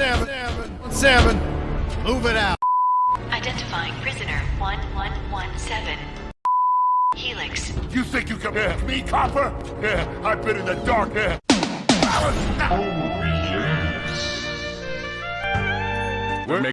seven, seven, seven. Move it out. Identifying prisoner 1117. Helix. You think you can yeah. me, copper? Yeah, I've been in the dark. Yeah. Oh, yes. We're